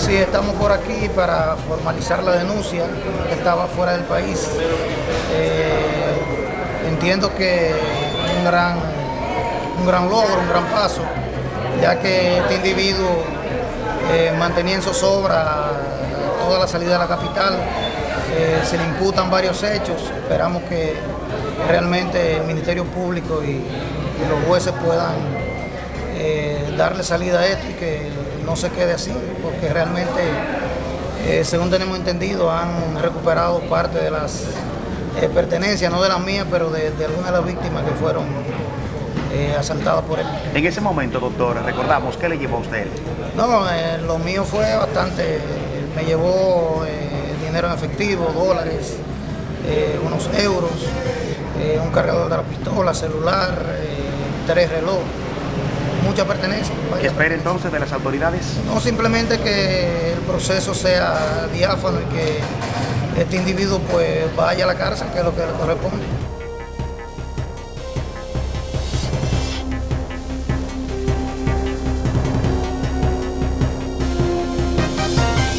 Sí, estamos por aquí para formalizar la denuncia. Estaba fuera del país. Eh, entiendo que un gran, un gran logro, un gran paso, ya que este individuo eh, mantenía en zozobra toda la salida de la capital. Eh, se le imputan varios hechos. Esperamos que realmente el Ministerio Público y, los jueces puedan darle salida a esto y que no se quede así, porque realmente, eh, según tenemos entendido, han recuperado parte de las eh, pertenencias, no de las mías, pero de, de algunas de las víctimas que fueron eh, asaltadas por él. En ese momento, doctor, recordamos, ¿qué le llevó a usted? No, lo mío fue bastante, me llevó dinero en efectivo, dólares, unos euros, un cargador de la pistola, celular, tres relojes, mucha pertenencia. ¿Qué espera entonces de las autoridades? No simplemente que el proceso sea diáfano y que este individuo pues vaya a la cárcel, que es lo que le corresponde.